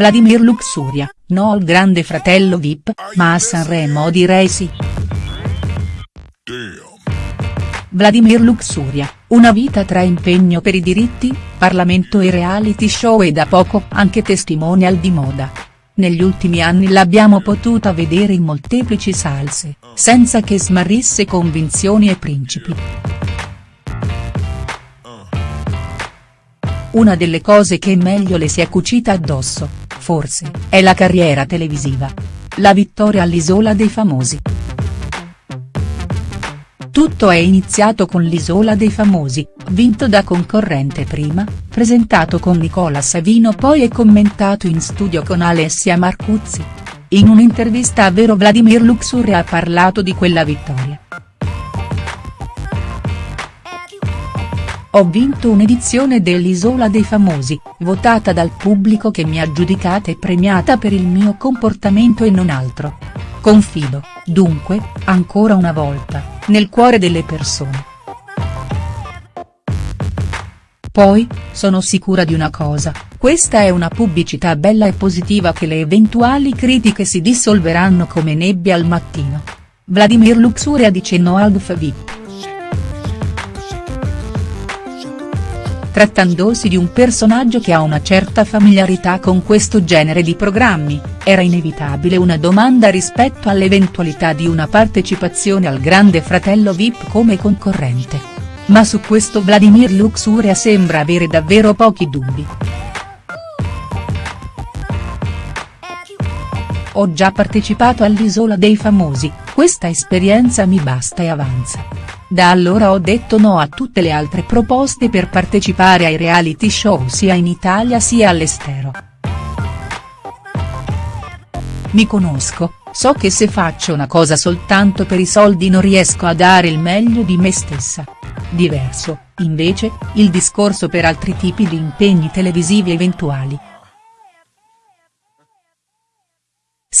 Vladimir Luxuria, no al grande fratello Vip, ma a Sanremo direi sì. Vladimir Luxuria, una vita tra impegno per i diritti, Parlamento e reality show e da poco anche testimonial di moda. Negli ultimi anni l'abbiamo potuta vedere in molteplici salse, senza che smarrisse convinzioni e principi. Una delle cose che meglio le si è cucita addosso, forse, è la carriera televisiva. La vittoria all'Isola dei Famosi. Tutto è iniziato con l'Isola dei Famosi, vinto da concorrente prima, presentato con Nicola Savino poi e commentato in studio con Alessia Marcuzzi. In un'intervista a Vero Vladimir Luxuria ha parlato di quella vittoria. Ho vinto un'edizione dell'Isola dei Famosi, votata dal pubblico che mi ha giudicata e premiata per il mio comportamento e non altro. Confido, dunque, ancora una volta, nel cuore delle persone. Poi, sono sicura di una cosa, questa è una pubblicità bella e positiva che le eventuali critiche si dissolveranno come nebbia al mattino. Vladimir Luxuria dice no al VIP. Trattandosi di un personaggio che ha una certa familiarità con questo genere di programmi, era inevitabile una domanda rispetto all'eventualità di una partecipazione al Grande Fratello Vip come concorrente. Ma su questo Vladimir Luxuria sembra avere davvero pochi dubbi. Ho già partecipato all'Isola dei Famosi, questa esperienza mi basta e avanza. Da allora ho detto no a tutte le altre proposte per partecipare ai reality show sia in Italia sia all'estero. Mi conosco, so che se faccio una cosa soltanto per i soldi non riesco a dare il meglio di me stessa. Diverso, invece, il discorso per altri tipi di impegni televisivi eventuali.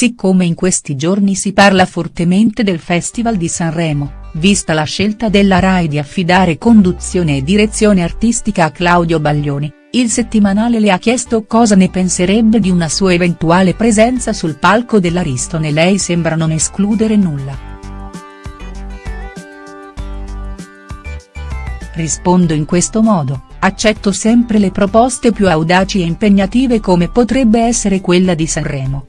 Siccome in questi giorni si parla fortemente del Festival di Sanremo, vista la scelta della Rai di affidare conduzione e direzione artistica a Claudio Baglioni, il settimanale le ha chiesto cosa ne penserebbe di una sua eventuale presenza sul palco dell'Ariston e lei sembra non escludere nulla. Rispondo in questo modo, accetto sempre le proposte più audaci e impegnative come potrebbe essere quella di Sanremo.